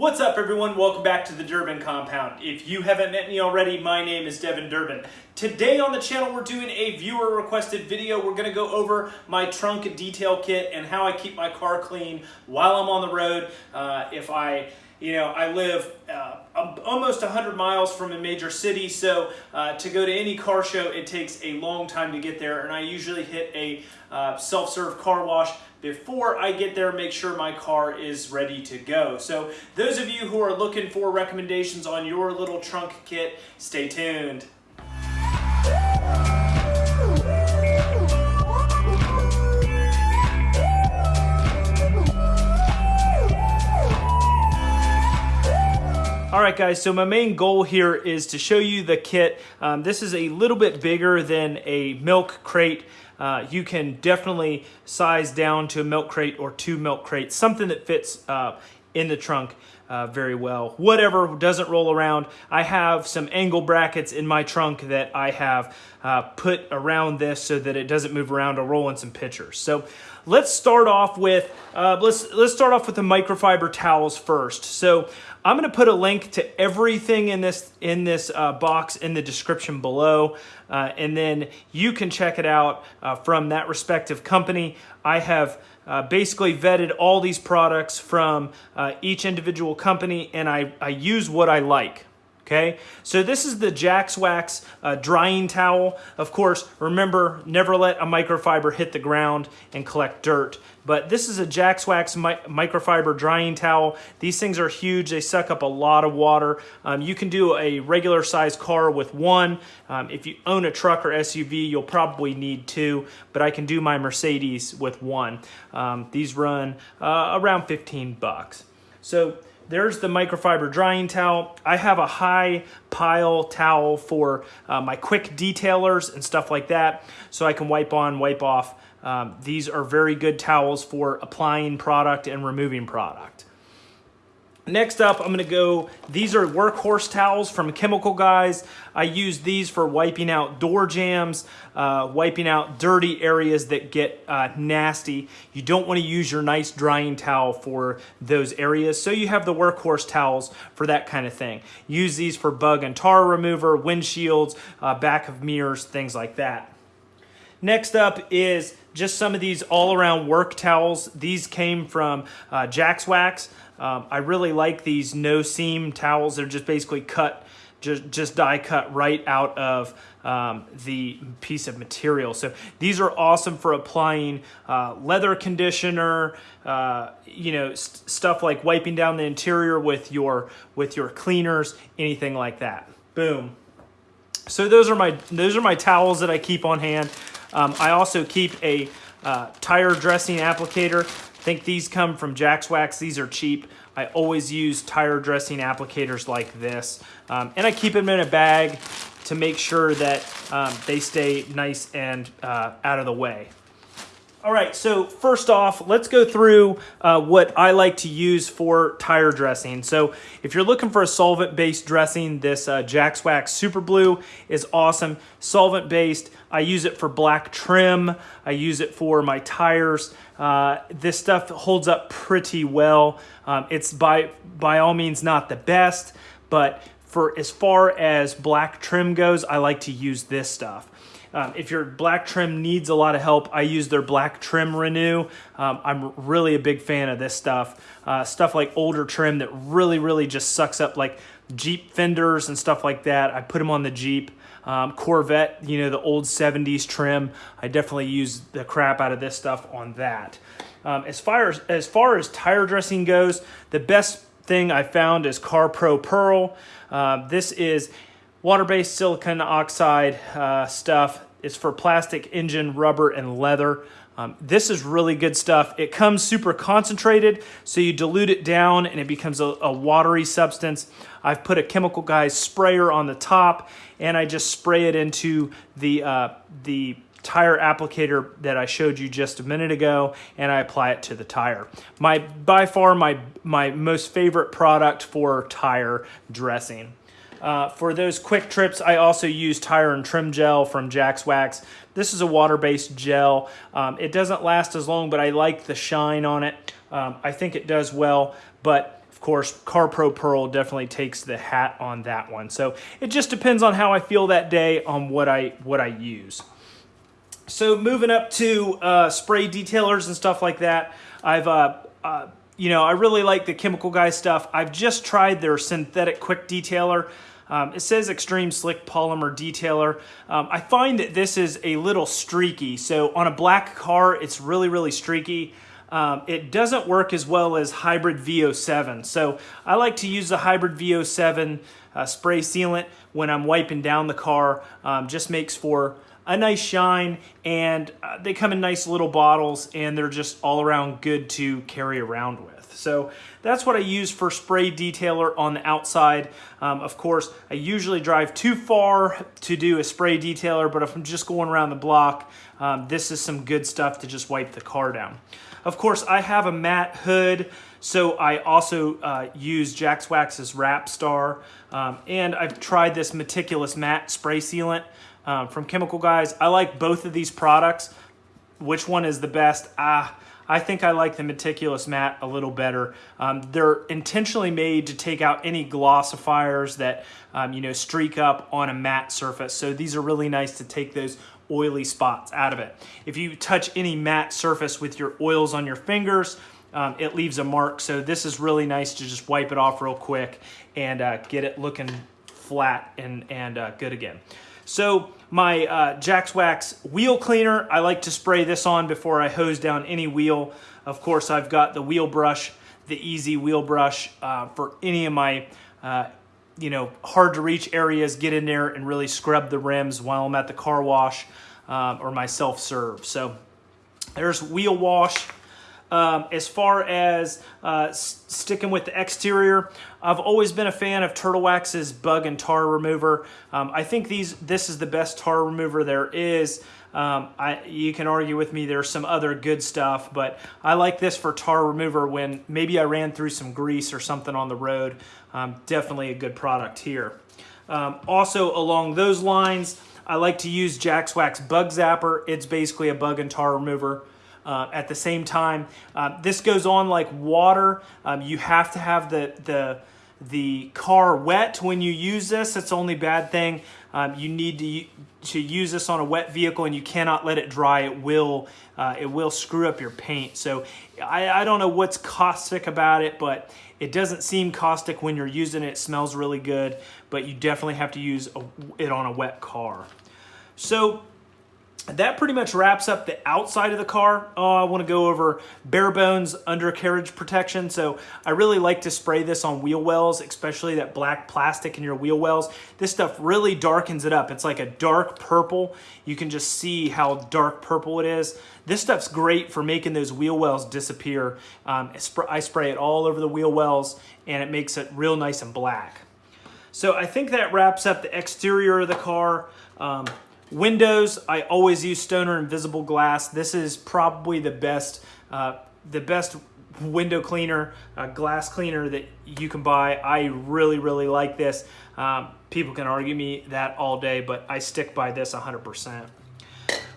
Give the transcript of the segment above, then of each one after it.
What's up everyone? Welcome back to the Durbin Compound. If you haven't met me already, my name is Devin Durbin. Today on the channel we're doing a viewer requested video. We're going to go over my trunk detail kit and how I keep my car clean while I'm on the road. Uh, if I you know, I live uh, almost 100 miles from a major city, so uh, to go to any car show, it takes a long time to get there, and I usually hit a uh, self-serve car wash before I get there, make sure my car is ready to go. So those of you who are looking for recommendations on your little trunk kit, stay tuned. All right, guys, so my main goal here is to show you the kit. Um, this is a little bit bigger than a milk crate. Uh, you can definitely size down to a milk crate or two milk crates, something that fits uh, in the trunk uh, very well. Whatever doesn't roll around, I have some angle brackets in my trunk that I have uh, put around this so that it doesn't move around or roll in some pictures. So let's start off with uh, let's let's start off with the microfiber towels first. So I'm going to put a link to everything in this in this uh, box in the description below, uh, and then you can check it out uh, from that respective company. I have uh, basically vetted all these products from uh, each individual company, and I, I use what I like. Okay, so this is the Jax Wax uh, drying towel. Of course, remember, never let a microfiber hit the ground and collect dirt. But this is a Jax Wax mi microfiber drying towel. These things are huge. They suck up a lot of water. Um, you can do a regular size car with one. Um, if you own a truck or SUV, you'll probably need two, but I can do my Mercedes with one. Um, these run uh, around 15 bucks. So there's the microfiber drying towel. I have a high pile towel for uh, my quick detailers and stuff like that so I can wipe on, wipe off. Um, these are very good towels for applying product and removing product. Next up, I'm gonna go, these are workhorse towels from Chemical Guys. I use these for wiping out door jambs, uh, wiping out dirty areas that get uh, nasty. You don't wanna use your nice drying towel for those areas, so you have the workhorse towels for that kind of thing. Use these for bug and tar remover, windshields, uh, back of mirrors, things like that. Next up is just some of these all-around work towels. These came from uh, Jax Wax. Um, I really like these no seam towels. They're just basically cut, just, just die cut right out of um, the piece of material. So these are awesome for applying uh, leather conditioner, uh, you know, st stuff like wiping down the interior with your, with your cleaners, anything like that. Boom. So those are my, those are my towels that I keep on hand. Um, I also keep a uh, tire dressing applicator. Think these come from Jax Wax. These are cheap. I always use tire dressing applicators like this. Um, and I keep them in a bag to make sure that um, they stay nice and uh, out of the way. All right, so first off, let's go through uh, what I like to use for tire dressing. So if you're looking for a solvent-based dressing, this uh, Jax Wax Super Blue is awesome. Solvent-based, I use it for black trim. I use it for my tires. Uh, this stuff holds up pretty well. Um, it's by, by all means not the best, but for as far as black trim goes, I like to use this stuff. Um, if your black trim needs a lot of help, I use their black trim renew. Um, I'm really a big fan of this stuff. Uh, stuff like older trim that really, really just sucks up like Jeep fenders and stuff like that. I put them on the Jeep. Um, Corvette, you know, the old 70s trim. I definitely use the crap out of this stuff on that. Um, as, far as, as far as tire dressing goes, the best thing I found is CarPro PERL. Uh, this is Water-based silicon oxide uh, stuff. It's for plastic, engine, rubber, and leather. Um, this is really good stuff. It comes super concentrated, so you dilute it down and it becomes a, a watery substance. I've put a Chemical Guys sprayer on the top and I just spray it into the, uh, the tire applicator that I showed you just a minute ago and I apply it to the tire. My By far my, my most favorite product for tire dressing. Uh, for those quick trips, I also use tire and trim gel from Jax Wax. This is a water-based gel. Um, it doesn't last as long, but I like the shine on it. Um, I think it does well, but of course, CarPro PERL definitely takes the hat on that one. So it just depends on how I feel that day on what I, what I use. So moving up to uh, spray detailers and stuff like that, I've, uh, uh, you know, I really like the Chemical Guy stuff. I've just tried their synthetic quick detailer. Um, it says extreme slick polymer detailer. Um, I find that this is a little streaky. So on a black car, it's really, really streaky. Um, it doesn't work as well as hybrid VO7. So I like to use the hybrid VO7 uh, spray sealant when I'm wiping down the car. Um, just makes for a nice shine and uh, they come in nice little bottles and they're just all around good to carry around with. So that's what I use for spray detailer on the outside. Um, of course, I usually drive too far to do a spray detailer, but if I'm just going around the block, um, this is some good stuff to just wipe the car down. Of course, I have a matte hood, so I also uh, use Jax Wax's Wrap Star, um, and I've tried this Meticulous Matte Spray Sealant um, from Chemical Guys. I like both of these products. Which one is the best? Ah, I think I like the Meticulous Matte a little better. Um, they're intentionally made to take out any glossifiers that, um, you know, streak up on a matte surface. So these are really nice to take those oily spots out of it. If you touch any matte surface with your oils on your fingers, um, it leaves a mark. So this is really nice to just wipe it off real quick and uh, get it looking flat and, and uh, good again. So my uh, Jax Wax wheel cleaner, I like to spray this on before I hose down any wheel. Of course, I've got the wheel brush, the easy wheel brush uh, for any of my uh, you know, hard to reach areas, get in there and really scrub the rims while I'm at the car wash um, or my self-serve. So there's wheel wash. Um, as far as uh, sticking with the exterior, I've always been a fan of Turtle Wax's bug and tar remover. Um, I think these this is the best tar remover there is. Um, I, you can argue with me, there's some other good stuff, but I like this for tar remover when maybe I ran through some grease or something on the road. Um, definitely a good product here. Um, also along those lines, I like to use Jax Wax Bug Zapper. It's basically a bug and tar remover. Uh, at the same time, uh, this goes on like water. Um, you have to have the, the, the car wet when you use this. It's the only bad thing. Um, you need to, to use this on a wet vehicle and you cannot let it dry. It will, uh, it will screw up your paint. So I, I don't know what's caustic about it, but it doesn't seem caustic when you're using it. It smells really good, but you definitely have to use a, it on a wet car. So that pretty much wraps up the outside of the car. Oh, I want to go over bare bones undercarriage protection. So I really like to spray this on wheel wells, especially that black plastic in your wheel wells. This stuff really darkens it up. It's like a dark purple. You can just see how dark purple it is. This stuff's great for making those wheel wells disappear. Um, I spray it all over the wheel wells and it makes it real nice and black. So I think that wraps up the exterior of the car. Um, Windows, I always use Stoner Invisible Glass. This is probably the best, uh, the best window cleaner, uh, glass cleaner that you can buy. I really, really like this. Um, people can argue me that all day, but I stick by this 100%.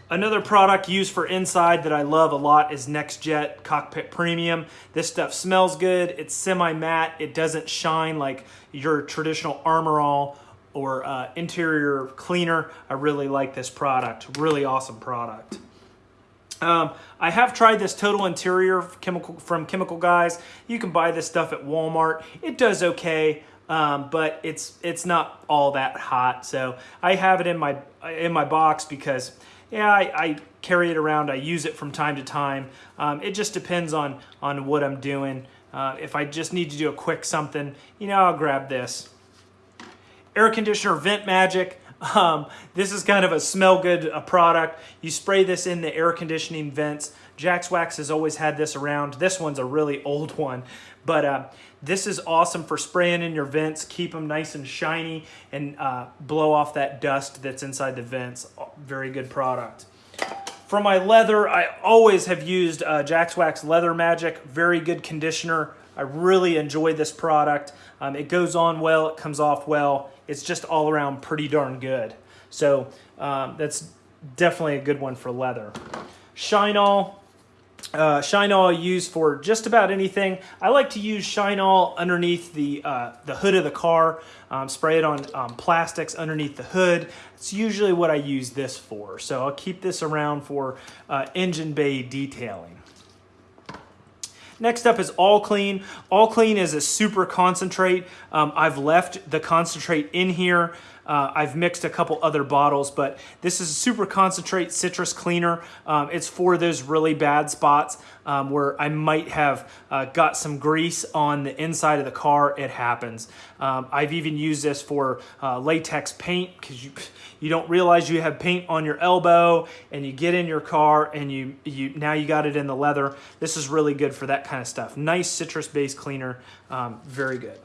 Another product used for inside that I love a lot is Nextzett Cockpit Premium. This stuff smells good. It's semi-matte. It doesn't shine like your traditional Armor All or uh, interior cleaner. I really like this product. Really awesome product. Um, I have tried this Total Interior chemical from Chemical Guys. You can buy this stuff at Walmart. It does okay, um, but it's it's not all that hot. So I have it in my in my box because yeah, I, I carry it around. I use it from time to time. Um, it just depends on on what I'm doing. Uh, if I just need to do a quick something, you know, I'll grab this air conditioner vent magic. Um, this is kind of a smell good uh, product. You spray this in the air conditioning vents. Jax Wax has always had this around. This one's a really old one. But uh, this is awesome for spraying in your vents keep them nice and shiny and uh, blow off that dust that's inside the vents. Very good product. For my leather I always have used uh, Jax Wax Leather Magic. Very good conditioner I really enjoy this product um, it goes on well it comes off well it's just all around pretty darn good. So um, that's definitely a good one for leather. Shine All, uh, Shine All I use for just about anything. I like to use Shine All underneath the, uh, the hood of the car, um, spray it on um, plastics underneath the hood. It's usually what I use this for. So I'll keep this around for uh, engine bay detailing. Next up is All Clean. All Clean is a super concentrate. Um, I've left the concentrate in here. Uh, I've mixed a couple other bottles, but this is a super concentrate citrus cleaner. Um, it's for those really bad spots um, where I might have uh, got some grease on the inside of the car. It happens. Um, I've even used this for uh, latex paint because you you don't realize you have paint on your elbow and you get in your car and you you now you got it in the leather. This is really good for that kind of stuff. Nice citrus based cleaner, um, very good.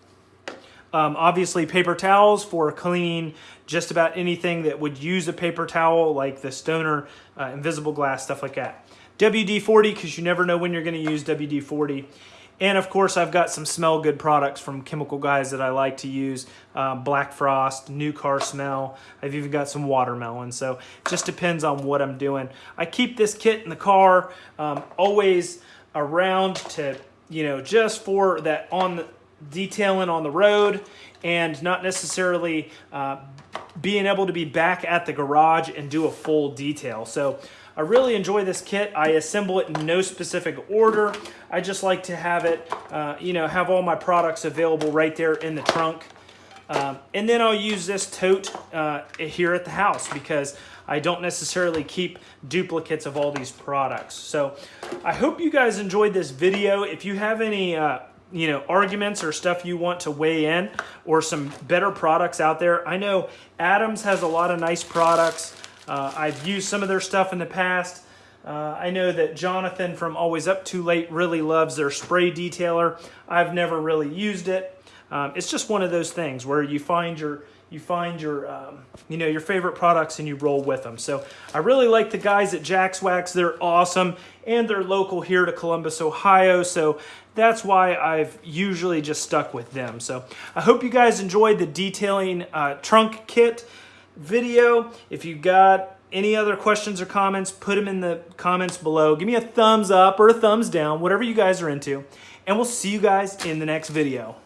Um, obviously, paper towels for cleaning just about anything that would use a paper towel, like the Stoner uh, Invisible Glass, stuff like that. WD-40, because you never know when you're going to use WD-40. And of course, I've got some smell good products from Chemical Guys that I like to use. Um, Black Frost, New Car Smell. I've even got some watermelon. So just depends on what I'm doing. I keep this kit in the car um, always around to, you know, just for that on the detailing on the road and not necessarily uh, being able to be back at the garage and do a full detail. So I really enjoy this kit. I assemble it in no specific order. I just like to have it, uh, you know, have all my products available right there in the trunk. Um, and then I'll use this tote uh, here at the house because I don't necessarily keep duplicates of all these products. So I hope you guys enjoyed this video. If you have any uh, you know, arguments or stuff you want to weigh in or some better products out there. I know Adams has a lot of nice products. Uh, I've used some of their stuff in the past. Uh, I know that Jonathan from Always Up Too Late really loves their spray detailer. I've never really used it. Um, it's just one of those things where you find your you find your um, you know your favorite products and you roll with them. So i really like the guys at Jax Wax. They're awesome and they're local here to columbus ohio so that's why i've usually just stuck with them. So i hope you guys enjoyed the detailing uh, trunk kit video. If you've got any other questions or comments put them in the comments below. Give me a thumbs up or a thumbs down whatever you guys are into and we'll see you guys in the next video